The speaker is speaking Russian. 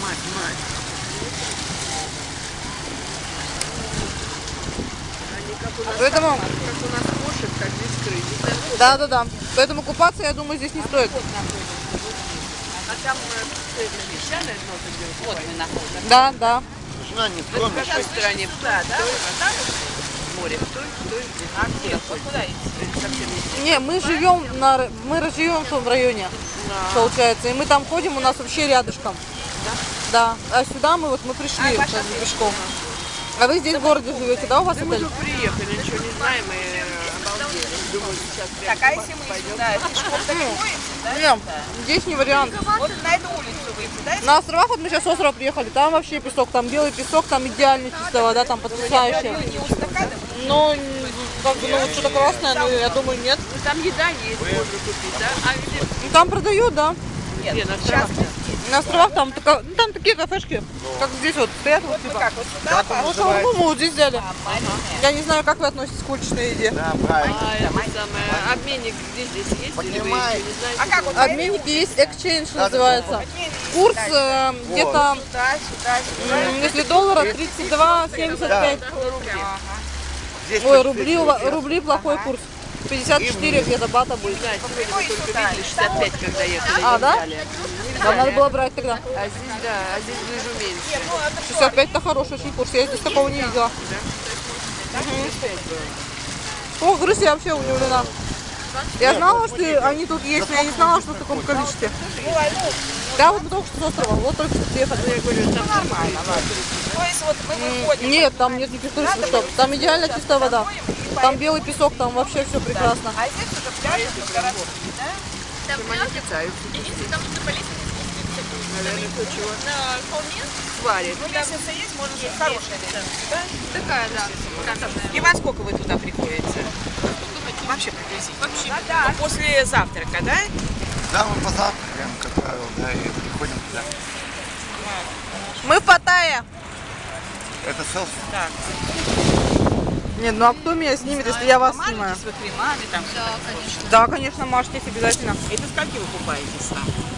мать, мать. Они как у нас, Поэтому, как у нас кошек, так без крыльев. да, да, да. Поэтому купаться, я думаю, здесь не стоит. А там э, песчаное дно ты Вот мы находимся. Да, да. Жена не В тронешь. какой стороне? Да, да? Море. В той, в той, А где? Вот куда идти? не мы живем на, мы живем в том районе, получается, и мы там ходим, у нас вообще рядышком. Да. А сюда мы вот мы пришли как бы пешком. А вы здесь в городе живете, да, у вас Да мы отель? тут приехали, ничего не знаем и обалдели. Думаю, сейчас прям Так, а если мы сюда пешком так ходим, да? Нет, здесь не вариант. Вот на эту улицу выйти, да? На островах, вот мы сейчас с острова приехали, там вообще песок, там белый песок, там идеально чистая вода, там стакана? Ну, как бы, ну вот что-то красное, ну, я думаю, нет. Ну, там еда есть, можно купить, да? А где? Ну, там продают, да. Нет, Где, на островах? На островах там, така- ну, там такие кафешки, как здесь вот стоят, вот типа. как, вот сюда, по Ну, шаурму мы вот здесь взяли. а. Я не знаю, как вы относитесь к уличной еде. Да, правильно. А это самое, обменник где здесь есть? Или еще не знаете? А как вот Обменники есть, exchange называется. Курс э, где-то, если доллара, 32,75. Здесь Ой, вот рубли, рубли плохой курс. 54 где-то бата будет. Да, мы только видели 65, когда ехали. А, да? Да, надо было брать тогда. А здесь, да, а здесь ближе меньше. 65 это хороший очень курс. Я здесь такого не видела. О, крыс, я вообще удивлена. Я знала, что они тут есть, но я не знала, что в таком количестве. Да, вот мы только что с острова, вот только что приехали. Я говорю, там нормально. То есть вот мы выходим. Нет, там нет никаких туристов, что. Там идеально чистая вода. Там белый песок, там вообще все прекрасно. А здесь уже пляж тут городской, да? Чем они питаются? Наверное, то, чего На холме сварят. Ну, лестница есть, можно сказать, хорошая лестница, да? такая, да, каменная. И во сколько вы туда приходите? Вообще приблизительно. Вообще. Ну, после завтрака, да? Да, мы позавтракаем, как правило, да, и приходим туда. Мы в Паттайе. Это селфи. Да. Нет, ну а кто меня снимет, если я вас снимаю? С кремами там. Да, конечно. Да, конечно, мажьтесь обязательно. Это скольки вы купаетесь там?